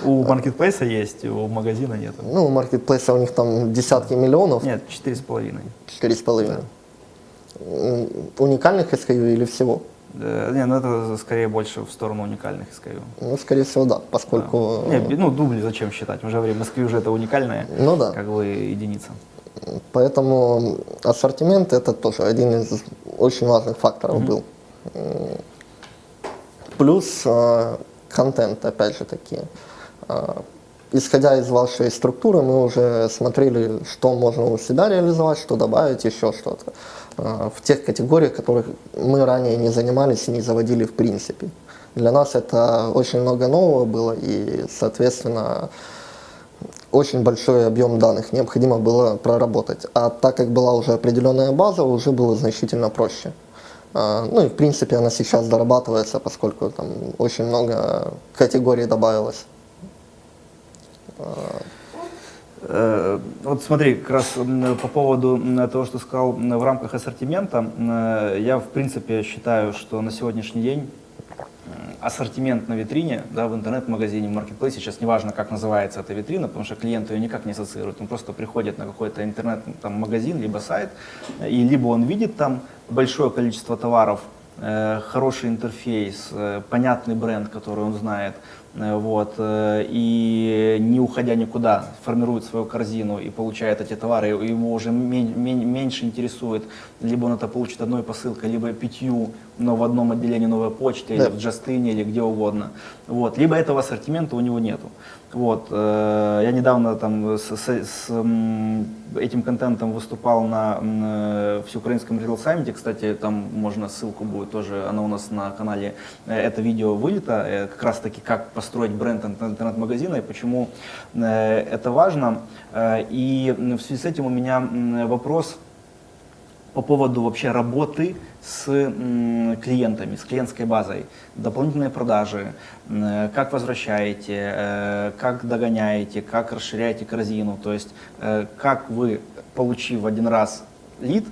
У маркетплейса есть, у магазина нет. Ну, у маркетплейса у них там десятки миллионов, Нет, четыре с половиной. четыре с половиной. Уникальных SKU или всего? Э, Не, ну это скорее больше в сторону уникальных SKU. Ну, скорее всего, да, поскольку... Не, би- ну дубли зачем считать? Мы же говорим, SKU уже это уникальная Ну да. как бы единица. Поэтому ассортимент это тоже один из очень важных факторов был. Плюс э, контент, опять же таки. Э, Исходя из вашей структуры, мы уже смотрели, что можно у себя реализовать, что добавить, еще что-то. Э, В тех категориях, которых мы ранее не занимались и не заводили в принципе. Для нас это очень много нового было, и, соответственно, очень большой объем данных необходимо было проработать. А так как была уже определенная база, уже было значительно проще. А, Ну и в принципе она сейчас дорабатывается, поскольку там очень много категорий добавилось. Э, Вот смотри, как раз по поводу того, что сказал в рамках ассортимента, э, я в принципе считаю, что на сегодняшний день ассортимент на витрине, да, в интернет-магазине, в маркетплейсе, сейчас неважно, как называется эта витрина, потому что клиент ее никак не ассоциирует, он просто приходит на какой-то интернет-магазин, либо сайт, и либо он видит там большое количество товаров, э, хороший интерфейс, э, понятный бренд, который он знает, э, вот, и не уходя никуда, формирует свою корзину и получает эти товары, его уже мен- мен- меньше интересует, либо он это получит одной посылкой, либо пятью, но в одном отделении новой почты, Да. или в Джастине, или где угодно, вот, либо этого ассортимента у него нету. Вот, э, я недавно там с, с- с, этим контентом выступал на м, э, всеукраинском Retail Summit, кстати, там можно ссылку будет тоже, она у нас на канале, э, это видео вылито, э, как раз таки как построить бренд интер- интернет-магазина и почему это важно. И в связи с этим у меня вопрос по поводу вообще работы с клиентами, с клиентской базой, дополнительные продажи, как возвращаете, э, как догоняете, как расширяете корзину, то есть э, как вы, получив один раз лид,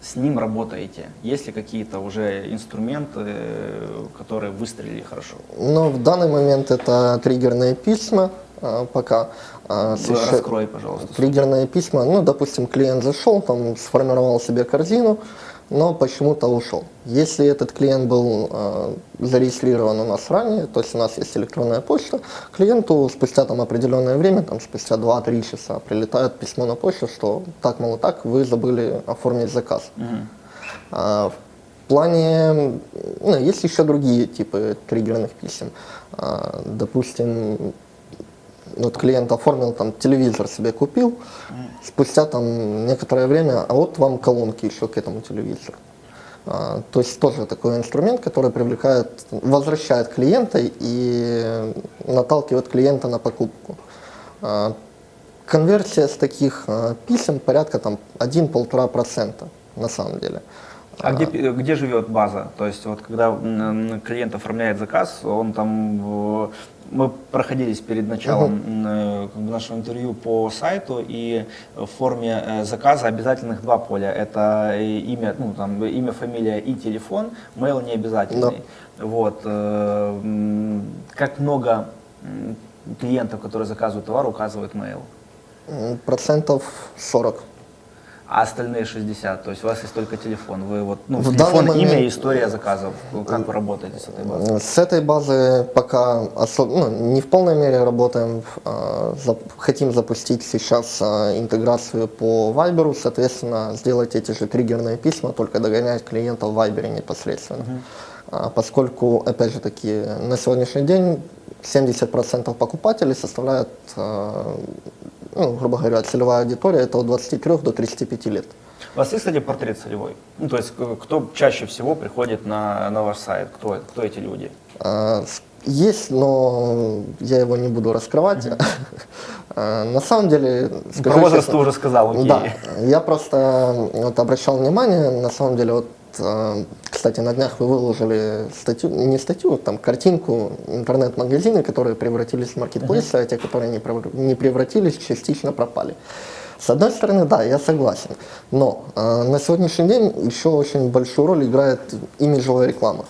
с ним работаете, есть ли какие-то уже инструменты, э, которые выстрелили хорошо? Но в данный момент это триггерные письма пока. а, с еще- Раскрой, пожалуйста. Триггерные письма, ну, допустим, клиент зашел, там, сформировал себе корзину, но почему-то ушел. Если этот клиент был э, зарегистрирован у нас ранее, то есть у нас есть электронная почта, клиенту спустя там определенное время, там, спустя 2-3 часа прилетает письмо на почту, что так, мол, так, вы забыли оформить заказ. Мгм. А, в плане, ну, есть еще другие типы триггерных писем. А, допустим, вот клиент оформил там телевизор себе купил, спустя там некоторое время, а вот вам колонки еще к этому телевизору. А, то есть тоже такой инструмент, который привлекает, возвращает клиента и наталкивает клиента на покупку. А, конверсия с таких а, писем порядка там 1-1,5% на самом деле. А где, пи- где живет база? То есть вот когда клиент оформляет заказ, он там... э, Мы проходились перед началом э, бы нашего интервью по сайту, и в форме э, заказа обязательных два поля. Это имя, ну, там, имя, фамилия и телефон, mail не обязательный. Вот. э, м, Как много клиентов, которые заказывают товар, указывают mail? Процентов 40. А остальные 60, то есть у вас есть только телефон, вы вот, ну, В телефон, данный имя момент- и история заказов, как вы работаете с этой базой? С этой базы пока ну, не в полной мере работаем. а, Хотим запустить сейчас а, интеграцию по Viber, соответственно, сделать эти же триггерные письма, только догонять клиента в Viber непосредственно. А, Поскольку, опять же таки, на сегодняшний день 70% покупателей составляют, ну, грубо говоря, целевая аудитория, это от 23 до 35 лет. У вас есть, кстати, портрет целевой? Ну, то есть, кто чаще всего приходит на, на ваш сайт? Кто, кто эти люди? А, Есть, но я его не буду раскрывать. А, На самом деле, Про скажу возраст честно, ты уже сказал, окей. Да, я просто вот обращал внимание, на самом деле, вот, кстати, на днях вы выложили статью, не статью, там картинку, интернет-магазины, которые превратились в маркетплейсы, а те, которые не превр- не превратились, частично пропали. С одной стороны, да, я согласен, но э, на сегодняшний день еще очень большую роль играет имиджевая реклама.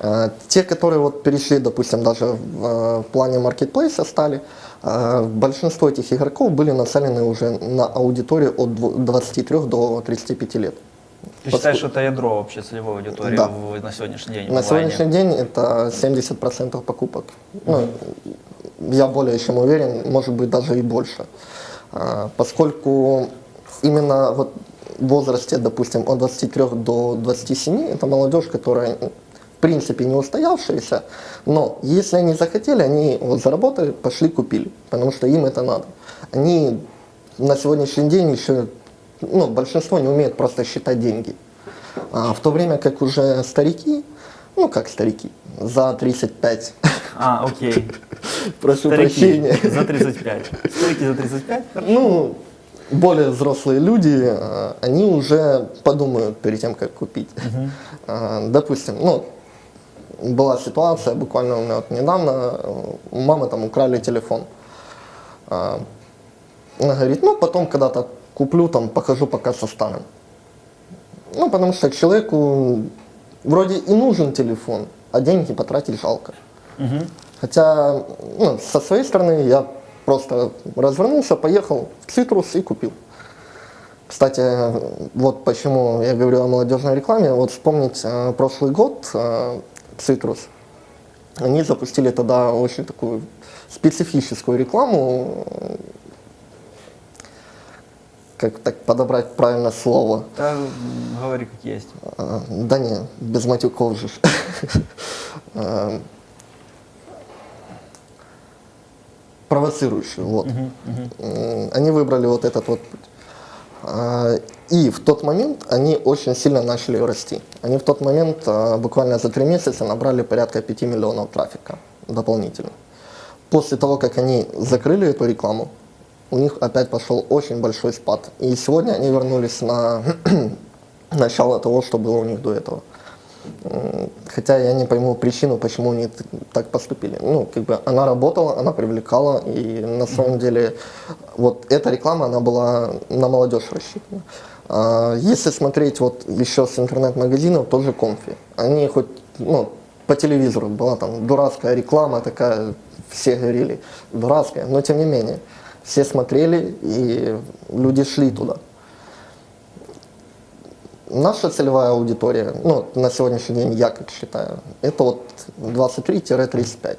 Э, Те, которые вот перешли, допустим, даже в э, плане маркетплейса стали, э, большинство этих игроков были нацелены уже на аудиторию от дво- 23 до 35 лет. Ты считаешь, что это ядро вообще целевой аудитории Да. в- на сегодняшний день? На сегодняшний день это 70% покупок. Ну, я более чем уверен, может быть даже и больше. А, Поскольку именно вот в возрасте, допустим, от 23 до 27, это молодежь, которая в принципе не устоявшаяся, но если они захотели, они вот заработали, пошли купили, потому что им это надо. Они на сегодняшний день еще, ну, большинство не умеет просто считать деньги. А в то время как уже старики, ну как старики, за 35, А, окей. прошу Старики прощения, за 35. Старики за 35? ну, более взрослые люди, э, они уже подумают перед тем, как купить. Э, Допустим, ну, была ситуация, буквально у меня вот недавно, у мамы там украли телефон. А, Она говорит, ну, потом когда-то куплю, там, покажу пока со старым. Ну, потому что человеку вроде и нужен телефон, а деньги потратить жалко. Хотя, ну, со своей стороны, я просто развернулся, поехал в Цитрус и купил. Кстати, вот почему я говорю о молодежной рекламе. Вот вспомнить э, прошлый год э, Цитрус. Они запустили тогда очень такую специфическую рекламу. Как так подобрать правильное слово? Да, говори как есть. А, Да не, без матюков же. А, Провоцирующую, вот. Они выбрали вот этот вот путь. А, И в тот момент они очень сильно начали расти. Они в тот момент буквально за три месяца набрали порядка 5 миллионов трафика дополнительно. После того, как они закрыли эту рекламу, у них опять пошел очень большой спад. И сегодня они вернулись на начало того, что было у них до этого. Хотя я не пойму причину, почему они так поступили. Ну, как бы она работала, она привлекала, и на самом деле вот эта реклама, она была на молодежь рассчитана. А, Если смотреть вот еще с интернет-магазинов, тоже конфи. Они хоть, ну, по телевизору была там дурацкая реклама такая, все говорили, дурацкая, но тем не менее, все смотрели, и люди шли туда. Наша целевая аудитория, ну, на сегодняшний день я как считаю, это вот 23-35.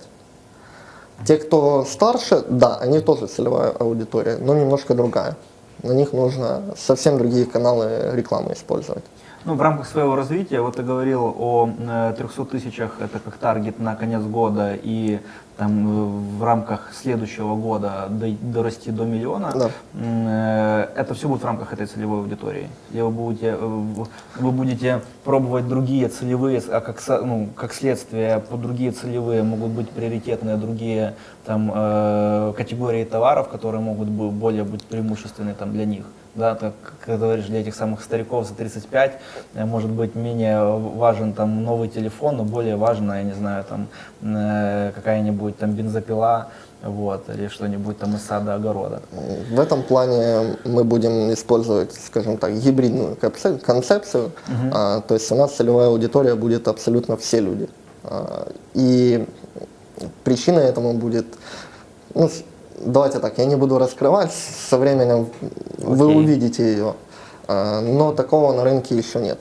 Те, кто старше, да, они тоже целевая аудитория, но немножко другая. На них нужно совсем другие каналы рекламы использовать. Ну, в рамках своего развития, вот ты говорил о э, 300 тысячах, это как таргет на конец года, и там э, в рамках следующего года до- дорасти до миллиона. Да. Э, Это все будет в рамках этой целевой аудитории. Или вы будете, э, вы будете пробовать другие целевые, а как, ну, как следствие, по другие целевые могут быть приоритетные другие там, категории товаров, которые могут более быть преимущественны там, для них. Да, так, как говоришь, для этих самых стариков за 35 э, может быть менее важен там новый телефон, но более важно, я не знаю, там э, какая-нибудь там бензопила, вот, или что-нибудь там из сада огорода. В этом плане мы будем использовать, скажем так, гибридную концеп- концепцию. А, то есть у нас целевая аудитория будет абсолютно все люди. А, и причина этому будет, ну, давайте так, я не буду раскрывать, со временем вы Окей. увидите ее. А, Но такого на рынке еще нет.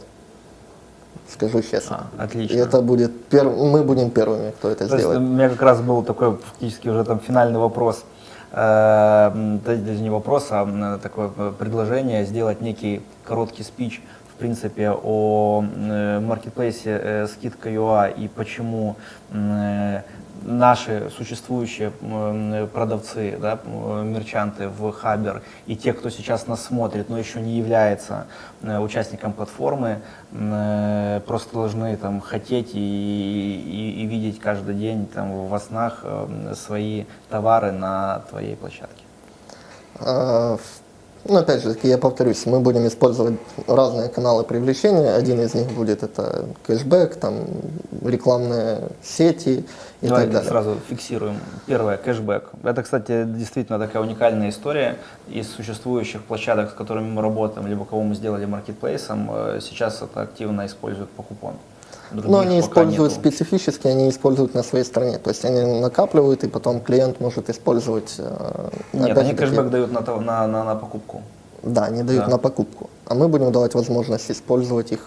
Скажу честно. А, отлично. И это будет перв... мы будем первыми, кто это То есть сделает. у меня как раз был такой фактически уже там финальный вопрос. Э, Даже не вопрос, а такое предложение сделать некий короткий спич в принципе о э, маркетплейсе э, скидка.ua и почему э, наши существующие м, продавцы, да, м, мерчанты в Хабер и те, кто сейчас нас смотрит, но еще не является э, участником платформы, э, просто должны там хотеть и, и- и видеть каждый день там во снах э, свои товары на твоей площадке. Ну, опять же, я повторюсь, мы будем использовать разные каналы привлечения. Один из них будет это кэшбэк, там рекламные сети и Давай так далее. сразу фиксируем. Первое, кэшбэк. Это, кстати, действительно такая уникальная история. Из существующих площадок, с которыми мы работаем, либо кого мы сделали маркетплейсом, э, сейчас это активно используют по купону. Других Но они используют нету. специфически, они используют на своей стороне. То есть они накапливают, и потом клиент может использовать. э, Нет, они кэшбэк дают на, на, на, на покупку. Да, они дают Да. на покупку. А мы будем давать возможность использовать их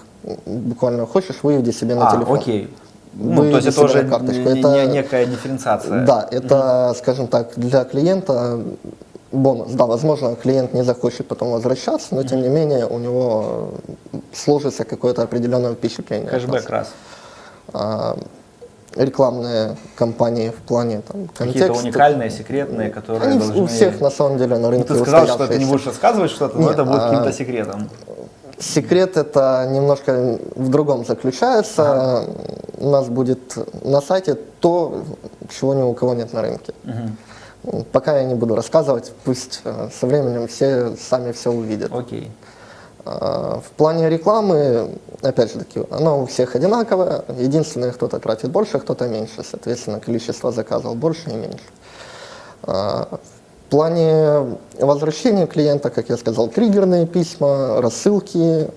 буквально. Хочешь, выведи себе на а, телефон. окей. Ну, то есть это уже карточку. не- Это- не- некая дифференциация. Да, это, скажем так, для клиента бонус. Да, возможно, клиент не захочет потом возвращаться, но тем не менее у него сложится какое-то определенное впечатление. Кэшбэк раз. А, рекламные кампании в плане там, Какие-то контекста. уникальные, секретные, которые Они должны... у всех на самом деле на Ну, рынке ты сказал, что ты не будешь рассказывать что-то, но это будет а- каким-то секретом. Секрет это немножко в другом заключается. У нас будет на сайте то, чего ни у кого нет на рынке. Мгм. Пока я не буду рассказывать, пусть э, со временем все сами все увидят. Окей. А, В плане рекламы, опять же таки, оно у всех одинаковое. Единственное, кто-то тратит больше, кто-то меньше. Соответственно, количество заказов больше и меньше. А, В плане возвращения клиента, как я сказал, триггерные письма, рассылки.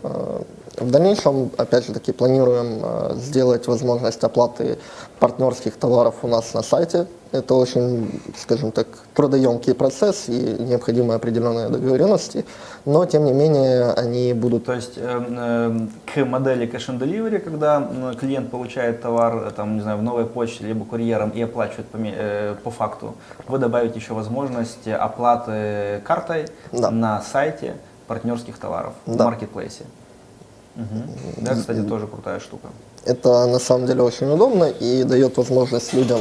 В дальнейшем, опять же таки, планируем сделать возможность оплаты партнерских товаров у нас на сайте. Это очень, скажем так, трудоемкий процесс и необходимы определенные договоренности, но тем не менее они будут То есть э, э, к модели cash and delivery, когда клиент получает товар э, там, не знаю, в новой почте либо курьером и оплачивает по, э, по факту, вы добавите еще возможность оплаты картой Да. на сайте партнерских товаров в Да. маркетплейсе. Мгм. Да, кстати, тоже крутая штука. Это на самом деле очень удобно и дает возможность людям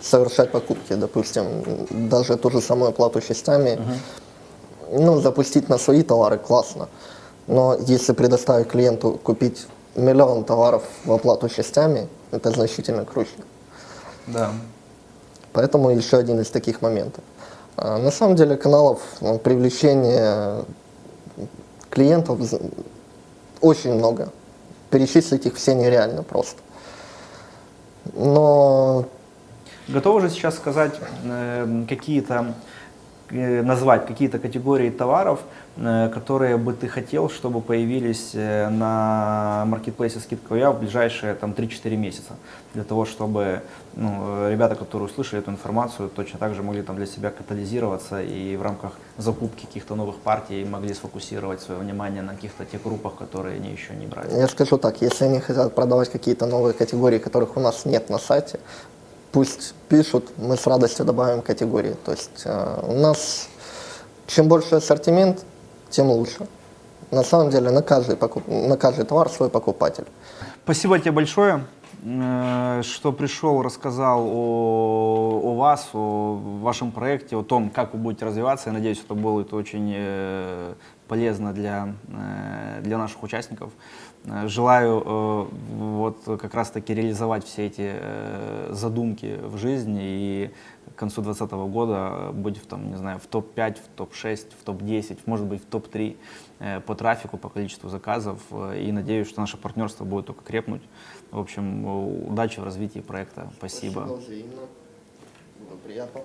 совершать покупки, допустим, даже ту же самую оплату частями. Ну, запустить на свои товары классно. Но если предоставить клиенту купить миллион товаров в оплату частями, это значительно круче. Да. Поэтому еще один из таких моментов. А, На самом деле каналов ну, привлечения клиентов очень много. Перечислить их все нереально просто. Но Готовы же сейчас сказать э, какие-то, э, назвать какие-то категории товаров, э, которые бы ты хотел, чтобы появились на маркетплейсе скидка.я в ближайшие там, 3-4 месяца, для того, чтобы ну, ребята, которые услышали эту информацию, точно так же могли там для себя катализироваться и в рамках закупки каких-то новых партий могли сфокусировать свое внимание на каких-то тех группах, которые они еще не брали. я скажу так, если они хотят продавать какие-то новые категории, которых у нас нет на сайте, пусть пишут, мы с радостью добавим категории. То есть э, у нас чем больше ассортимент, тем лучше. На самом деле на каждый, покуп- на каждый товар свой покупатель. Спасибо тебе большое, э, что пришел, рассказал о, о вас, о вашем проекте, о том, как вы будете развиваться. Я надеюсь, это будет очень э, полезно для, для наших участников. Э, Желаю э, вот как раз-таки реализовать все эти э, задумки в жизни и к концу 2020 года быть в, там, не знаю, в топ-5, в топ-6, в топ-10, может быть, в топ-3 э, по трафику, по количеству заказов. И надеюсь, что наше партнерство будет только крепнуть. В общем, удачи в развитии проекта. Спасибо. взаимно. Было приятно.